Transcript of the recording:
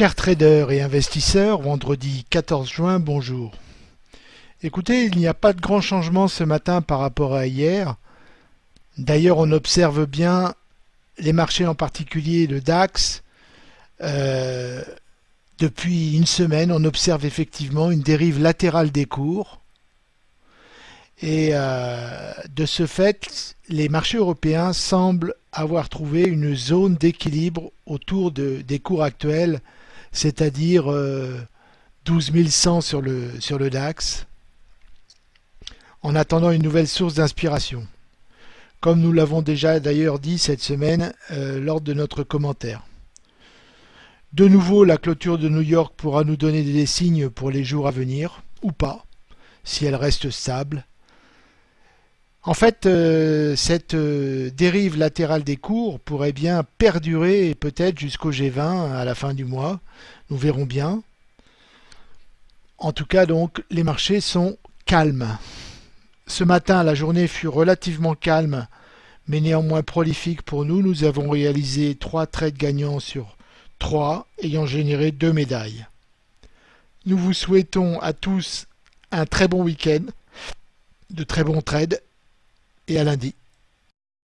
Chers traders et investisseurs, vendredi 14 juin, bonjour. Écoutez, il n'y a pas de grand changement ce matin par rapport à hier. D'ailleurs, on observe bien les marchés, en particulier le DAX. Euh, depuis une semaine, on observe effectivement une dérive latérale des cours. Et euh, de ce fait, les marchés européens semblent avoir trouvé une zone d'équilibre autour de, des cours actuels, c'est-à-dire euh, 12 100 sur le, DAX, en attendant une nouvelle source d'inspiration, comme nous l'avons déjà d'ailleurs dit cette semaine euh, lors de notre commentaire. De nouveau, la clôture de New York pourra nous donner des signes pour les jours à venir, ou pas, si elle reste stable, en fait, euh, cette euh, dérive latérale des cours pourrait bien perdurer peut-être jusqu'au G20 à la fin du mois. Nous verrons bien. En tout cas, donc, les marchés sont calmes. Ce matin, la journée fut relativement calme, mais néanmoins prolifique pour nous. Nous avons réalisé trois trades gagnants sur trois, ayant généré deux médailles. Nous vous souhaitons à tous un très bon week-end, de très bons trades et à lundi.